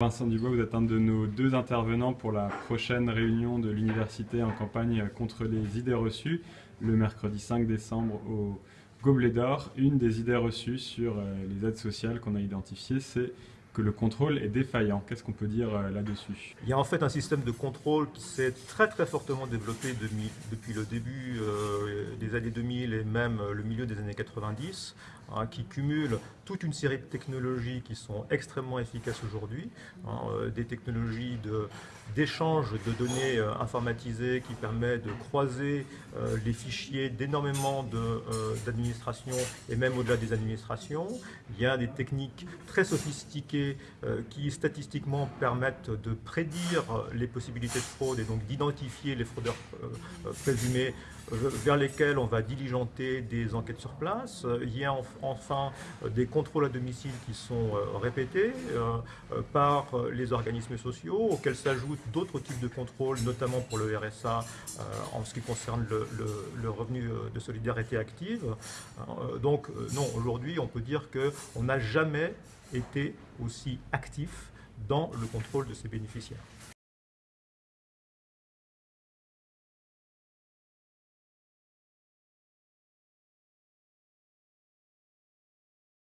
Vincent Dubois, vous êtes un de nos deux intervenants pour la prochaine réunion de l'université en campagne contre les idées reçues, le mercredi 5 décembre au Gobelet d'Or. Une des idées reçues sur euh, les aides sociales qu'on a identifiées, c'est que le contrôle est défaillant. Qu'est-ce qu'on peut dire euh, là-dessus? Il y a en fait un système de contrôle qui s'est très très fortement développé depuis le début euh, des années 2000 et même le milieu des années 90, hein, qui cumule toute une série de technologies qui sont extrêmement efficaces aujourd'hui, hein, euh, des technologies d'échange de, données euh, informatisées qui permettent de croiser euh, les fichiers d'énormément d'administrations et même au-delà des administrations. Il y a des techniques très sophistiquées qui statistiquement permettent de prédire les possibilités de fraude et donc d'identifier les fraudeurs présumés vers lesquels on va diligenter des enquêtes sur place. Il y a enfin des contrôles à domicile qui sont euh, répétés euh, par les organismes sociaux, auxquels s'ajoutent d'autres types de contrôles, notamment pour le RSA euh, en ce qui concerne le, revenu de solidarité active. Donc non, aujourd'hui on peut dire qu'on n'a jamais été aussi actif dans le contrôle de ces bénéficiaires.